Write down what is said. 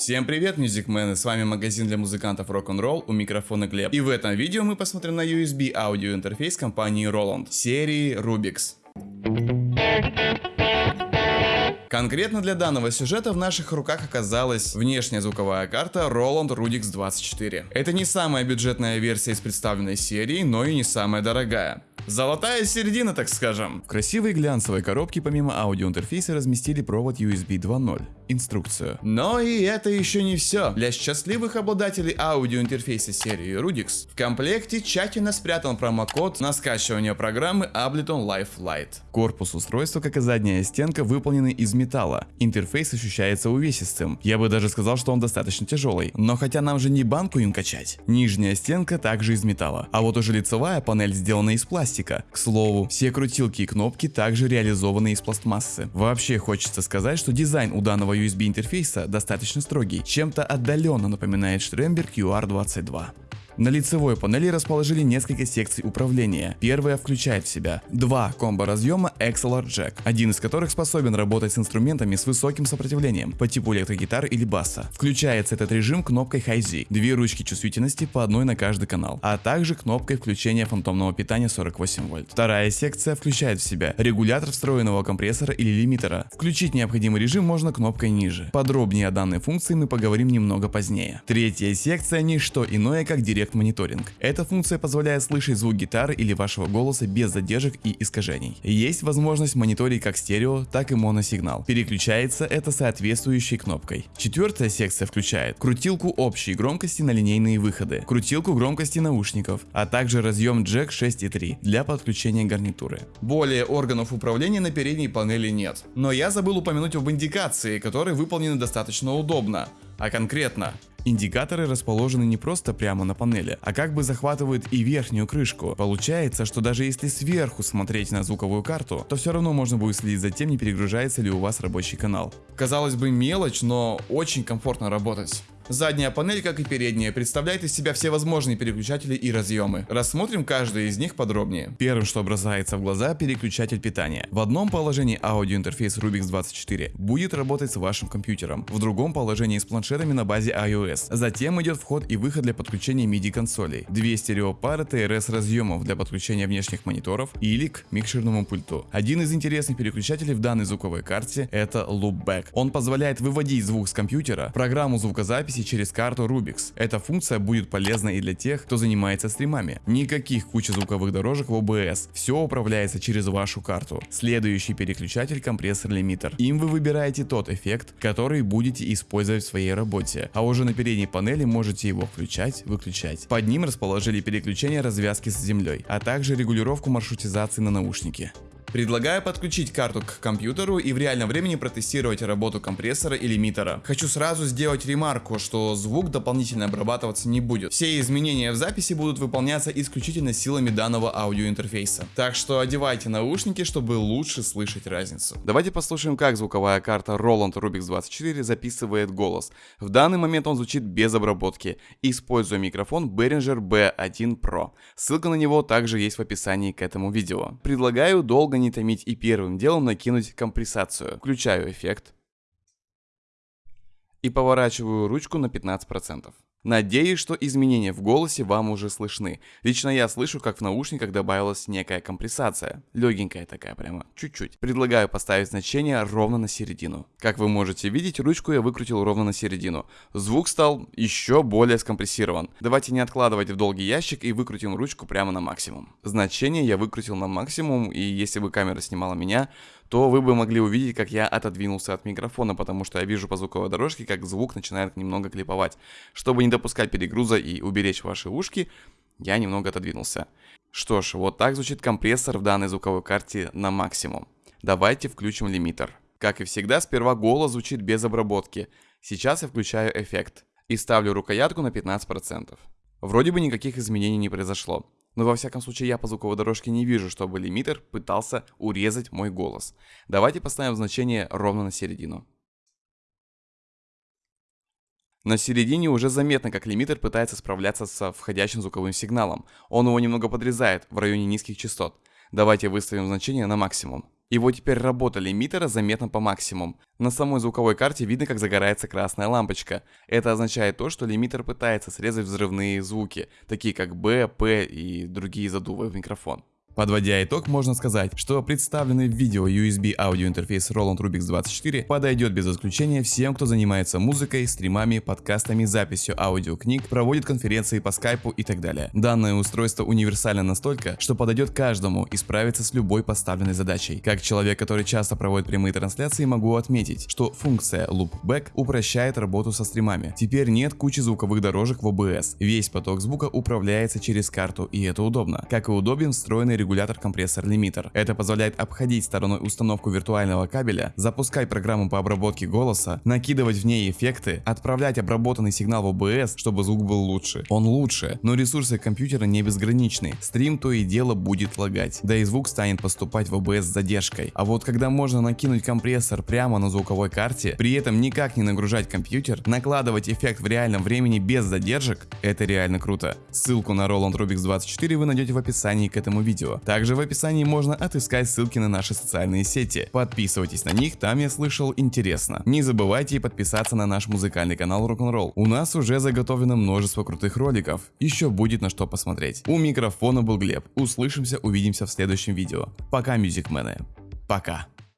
Всем привет, мюзикмены, с вами магазин для музыкантов Rock'n'Roll, у микрофона Глеб. И в этом видео мы посмотрим на USB аудиоинтерфейс компании Roland, серии Rubix. Конкретно для данного сюжета в наших руках оказалась внешняя звуковая карта Roland Rudix 24. Это не самая бюджетная версия из представленной серии, но и не самая дорогая. Золотая середина, так скажем. В красивой глянцевой коробке помимо аудиоинтерфейса разместили провод USB 2.0, инструкцию. Но и это еще не все. Для счастливых обладателей аудиоинтерфейса серии Rudix в комплекте тщательно спрятан промокод на скачивание программы Ableton Live Lite. Корпус устройства, как и задняя стенка, выполнены из металла. Интерфейс ощущается увесистым. Я бы даже сказал, что он достаточно тяжелый. Но хотя нам же не банку им качать. Нижняя стенка также из металла. А вот уже лицевая панель сделана из пластика. К слову, все крутилки и кнопки также реализованы из пластмассы. Вообще хочется сказать, что дизайн у данного USB интерфейса достаточно строгий, чем-то отдаленно напоминает Штрембер QR22. На лицевой панели расположили несколько секций управления. Первая включает в себя два комбо-разъема XLR Jack, один из которых способен работать с инструментами с высоким сопротивлением по типу электрогитары или баса. Включается этот режим кнопкой High-Z, две ручки чувствительности по одной на каждый канал, а также кнопкой включения фантомного питания 48 вольт. Вторая секция включает в себя регулятор встроенного компрессора или лимитера. Включить необходимый режим можно кнопкой ниже. Подробнее о данной функции мы поговорим немного позднее. Третья секция не что иное как директ Direct Monitoring. Эта функция позволяет слышать звук гитары или вашего голоса без задержек и искажений. Есть возможность мониторить как стерео, так и моносигнал. Переключается это соответствующей кнопкой. Четвертая секция включает крутилку общей громкости на линейные выходы, крутилку громкости наушников, а также разъем Jack 6.3 для подключения гарнитуры. Более органов управления на передней панели нет. Но я забыл упомянуть об индикации, которые выполнены достаточно удобно. А конкретно, Индикаторы расположены не просто прямо на панели, а как бы захватывают и верхнюю крышку. Получается, что даже если сверху смотреть на звуковую карту, то все равно можно будет следить за тем, не перегружается ли у вас рабочий канал. Казалось бы мелочь, но очень комфортно работать. Задняя панель, как и передняя, представляет из себя все возможные переключатели и разъемы. Рассмотрим каждый из них подробнее. Первым, что бросается в глаза, переключатель питания. В одном положении аудиоинтерфейс Rubix 24 будет работать с вашим компьютером, в другом положении с планшетами на базе iOS. Затем идет вход и выход для подключения MIDI консолей, две стереопары TRS разъемов для подключения внешних мониторов или к микшерному пульту. Один из интересных переключателей в данной звуковой карте это Loopback. Он позволяет выводить звук с компьютера, программу звукозаписи записи через карту Rubix. Эта функция будет полезна и для тех, кто занимается стримами. Никаких кучи звуковых дорожек в OBS, все управляется через вашу карту. Следующий переключатель компрессор лимитер. Им вы выбираете тот эффект, который будете использовать в своей работе, а уже на передней панели можете его включать, выключать. Под ним расположили переключение развязки с землей, а также регулировку маршрутизации на наушники. Предлагаю подключить карту к компьютеру и в реальном времени протестировать работу компрессора и лимитера. Хочу сразу сделать ремарку, что звук дополнительно обрабатываться не будет. Все изменения в записи будут выполняться исключительно силами данного аудиоинтерфейса. Так что одевайте наушники, чтобы лучше слышать разницу. Давайте послушаем, как звуковая карта Roland Rubix 24 записывает голос. В данный момент он звучит без обработки, используя микрофон Behringer B1 Pro. Ссылка на него также есть в описании к этому видео. Предлагаю долго не томить и первым делом накинуть компрессацию. Включаю эффект. И поворачиваю ручку на 15%. Надеюсь, что изменения в голосе вам уже слышны. Лично я слышу, как в наушниках добавилась некая компрессация. Легенькая такая прямо, чуть-чуть. Предлагаю поставить значение ровно на середину. Как вы можете видеть, ручку я выкрутил ровно на середину. Звук стал еще более скомпрессирован. Давайте не откладывать в долгий ящик и выкрутим ручку прямо на максимум. Значение я выкрутил на максимум, и если бы камера снимала меня, то вы бы могли увидеть, как я отодвинулся от микрофона, потому что я вижу по звуковой дорожке, как звук начинает немного клиповать. Чтобы не допускать перегруза и уберечь ваши ушки, я немного отодвинулся. Что ж, вот так звучит компрессор в данной звуковой карте на максимум. Давайте включим лимитер. Как и всегда, сперва голос звучит без обработки. Сейчас я включаю эффект и ставлю рукоятку на 15%. Вроде бы никаких изменений не произошло. Но во всяком случае я по звуковой дорожке не вижу, чтобы лимитер пытался урезать мой голос. Давайте поставим значение ровно на середину. На середине уже заметно, как лимитер пытается справляться со входящим звуковым сигналом. Он его немного подрезает в районе низких частот. Давайте выставим значение на максимум. Его теперь работа лимитера заметна по максимуму. На самой звуковой карте видно, как загорается красная лампочка. Это означает то, что лимитер пытается срезать взрывные звуки, такие как Б, П и другие задувы в микрофон. Подводя итог, можно сказать, что представленный в видео USB аудиоинтерфейс Roland Rubix 24 подойдет без исключения всем, кто занимается музыкой, стримами, подкастами, записью аудиокниг, проводит конференции по скайпу и так далее. Данное устройство универсально настолько, что подойдет каждому и справится с любой поставленной задачей. Как человек, который часто проводит прямые трансляции, могу отметить, что функция Loopback упрощает работу со стримами. Теперь нет кучи звуковых дорожек в OBS. Весь поток звука управляется через карту и это удобно. Как и удобен встроенный регулятор регулятор-компрессор-лимитер. Это позволяет обходить стороной установку виртуального кабеля, запускать программу по обработке голоса, накидывать в ней эффекты, отправлять обработанный сигнал в OBS, чтобы звук был лучше. Он лучше, но ресурсы компьютера не безграничны. Стрим то и дело будет лагать, да и звук станет поступать в OBS с задержкой. А вот когда можно накинуть компрессор прямо на звуковой карте, при этом никак не нагружать компьютер, накладывать эффект в реальном времени без задержек, это реально круто. Ссылку на Roland Rubix 24 вы найдете в описании к этому видео. Также в описании можно отыскать ссылки на наши социальные сети. Подписывайтесь на них, там я слышал интересно. Не забывайте подписаться на наш музыкальный канал Rock'n'Roll. У нас уже заготовлено множество крутых роликов. Еще будет на что посмотреть. У микрофона был Глеб. Услышимся, увидимся в следующем видео. Пока, мюзикмены. Пока.